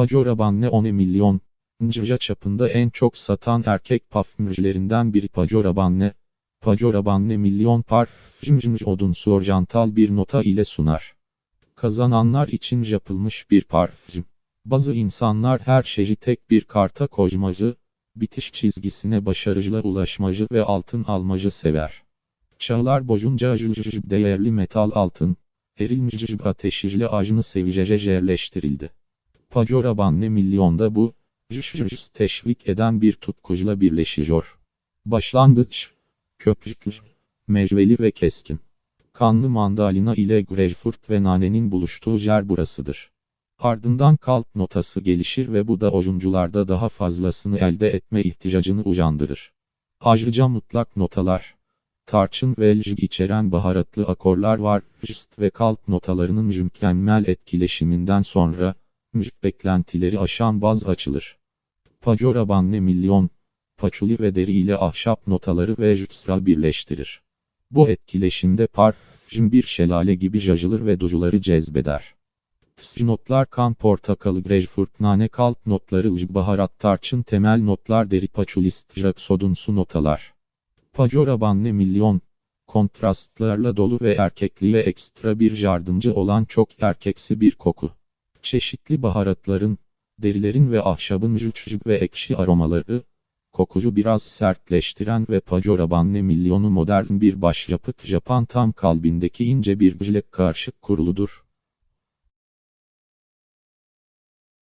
Pajorabanne 10 milyon. Nca çapında en çok satan erkek parfümcülerinden biri Pajorabanne. Pajorabanne milyon parfüm odunsu oryantal bir nota ile sunar. Kazananlar için yapılmış bir parfüm. Bazı insanlar her şeyi tek bir karta koymacı, bitiş çizgisine başarıcıla ulaşmacı ve altın almacı sever. Çağlar boyunca değerli metal altın, erilmiş ateşiyle ajını sevicece yerleştirildi. Pajorabanne milyonda bu, teşvik eden bir tutkuyla birleşiyor. Başlangıç, köpüklü, mecveli ve keskin. Kanlı mandalina ile greyfurt ve nanenin buluştuğu yer burasıdır. Ardından kalp notası gelişir ve bu da oyuncularda daha fazlasını elde etme ihtiyacını uyandırır. Ayrıca mutlak notalar, tarçın ve lj içeren baharatlı akorlar var. Jst ve kalp notalarının mükemmel etkileşiminden sonra, müzik beklentileri aşan baz açılır. Pajorabanne milyon, paçuli ve deri ile ahşap notaları ve jütsra birleştirir. Bu etkileşimde parfüm bir şelale gibi jajılır ve ducuları cezbeder. Tsı notlar kan portakalı greyfurt nane kalp notları lj baharat tarçın temel notlar deri paçulist sodunsu notalar. Pajorabanne milyon, kontrastlarla dolu ve erkekliğe ekstra bir yardımcı olan çok erkeksi bir koku. Çeşitli baharatların, derilerin ve ahşabın jüçcük ve ekşi aromaları, kokucu biraz sertleştiren ve Pajorabanne milyonu modern bir başyapıt Japan tam kalbindeki ince bir bilek karşı kuruludur.